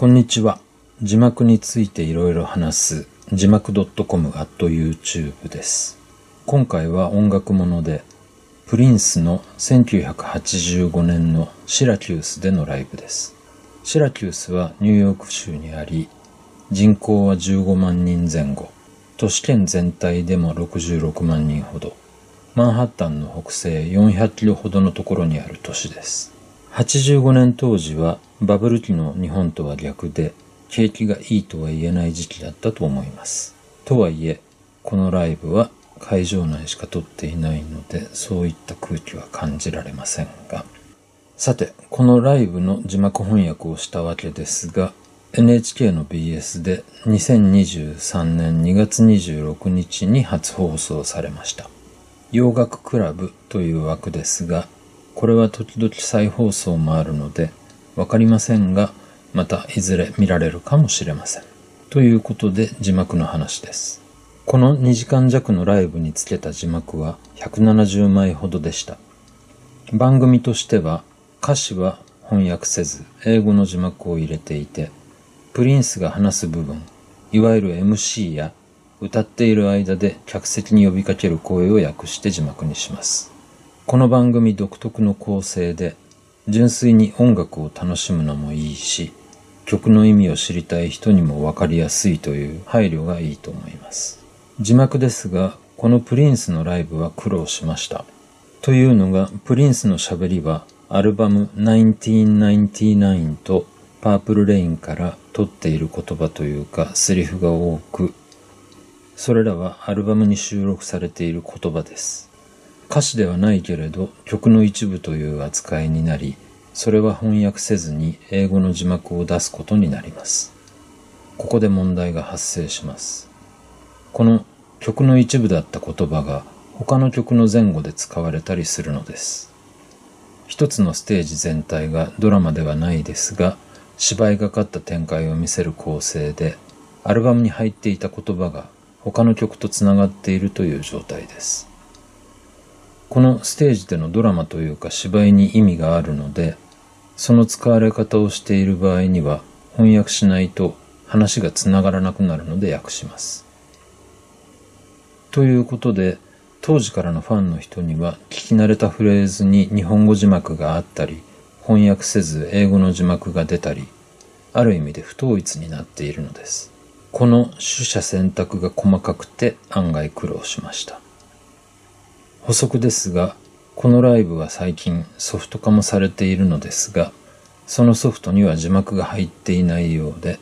こんにちは。字幕についていろいろ話す字幕 .com at YouTube です。今回は音楽もので、プリンスの1985年のシラキュースでのライブです。シラキュースはニューヨーク州にあり、人口は15万人前後、都市圏全体でも66万人ほど、マンハッタンの北西400キロほどのところにある都市です。85年当時はバブル期の日本とは逆で景気がいいとは言えない時期だったと思います。とはいえ、このライブは会場内しか撮っていないのでそういった空気は感じられませんが。さて、このライブの字幕翻訳をしたわけですが NHK の BS で2023年2月26日に初放送されました。洋楽クラブという枠ですが、これは時々再放送もあるので、わかりませんが、またいずれ見られるかもしれません。ということで字幕の話です。この2時間弱のライブにつけた字幕は170枚ほどでした。番組としては歌詞は翻訳せず英語の字幕を入れていて、プリンスが話す部分、いわゆる MC や歌っている間で客席に呼びかける声を訳して字幕にします。この番組独特の構成で、純粋に音楽を楽しむのもいいし、曲の意味を知りたい人にもわかりやすいという配慮がいいと思います。字幕ですが、このプリンスのライブは苦労しました。というのが、プリンスの喋りは、アルバム1999とパープルレインから取っている言葉というか、セリフが多く、それらはアルバムに収録されている言葉です。歌詞ではないけれど曲の一部という扱いになり、それは翻訳せずに英語の字幕を出すことになります。ここで問題が発生します。この曲の一部だった言葉が他の曲の前後で使われたりするのです。一つのステージ全体がドラマではないですが、芝居がかった展開を見せる構成で、アルバムに入っていた言葉が他の曲とつながっているという状態です。このステージでのドラマというか芝居に意味があるので、その使われ方をしている場合には翻訳しないと話がつながらなくなるので訳します。ということで、当時からのファンの人には聞き慣れたフレーズに日本語字幕があったり、翻訳せず英語の字幕が出たり、ある意味で不統一になっているのです。この取捨選択が細かくて案外苦労しました。補足ですが、このライブは最近ソフト化もされているのですが、そのソフトには字幕が入っていないようで、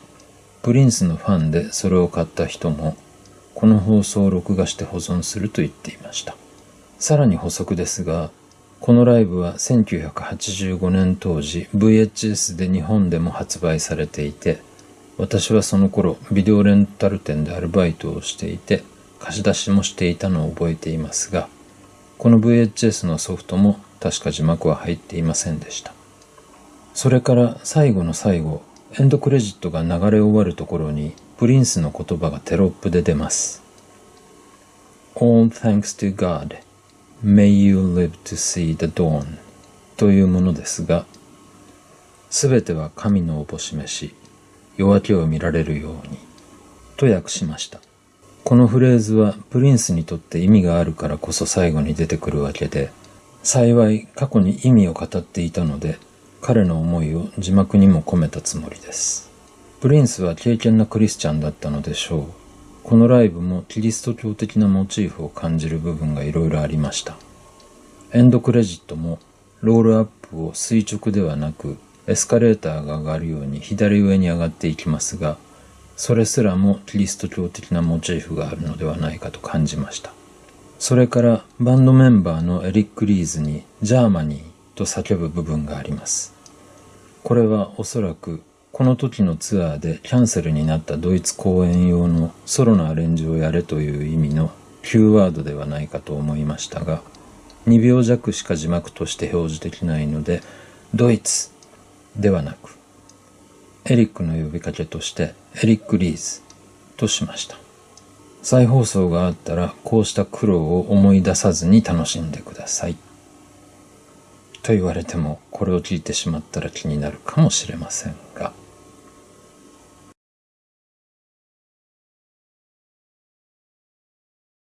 プリンスのファンでそれを買った人も、この放送を録画して保存すると言っていました。さらに補足ですが、このライブは1985年当時 VHS で日本でも発売されていて、私はその頃ビデオレンタル店でアルバイトをしていて貸し出しもしていたのを覚えていますがこの VHS のソフトも確か字幕は入っていませんでした。それから最後の最後エンドクレジットが流れ終わるところにプリンスの言葉がテロップで出ます。All thanks to God. May you live to see the dawn. というものですがすべては神のおぼし飯夜明けを見られるようにと訳しました。このフレーズはプリンスにとって意味があるからこそ最後に出てくるわけで幸い過去に意味を語っていたので彼の思いを字幕にも込めたつもりです。プリンスは敬虔なクリスチャンだったのでしょう。このライブもキリスト教的なモチーフを感じる部分がいろいろありました。エンドクレジットもロールアップを垂直ではなくエスカレーターが上がるように左上に上がっていきますが、それすらもキリスト教的なモチーフがあるのではないかと感じました。それからバンドメンバーのエリック・リーズに Germany と叫ぶ部分があります。これはおそらくこの時のツアーでキャンセルになったドイツ公演用のソロのアレンジをやれという意味の Q ワードではないかと思いましたが、2秒弱しか字幕として表示できないので、ドイツではなく、エリックの呼びかけとしてエリック・リーズとしました。再放送があったらこうした苦労を思い出さずに楽しんでください。と言われてもこれを聞いてしまったら気になるかもしれませんが、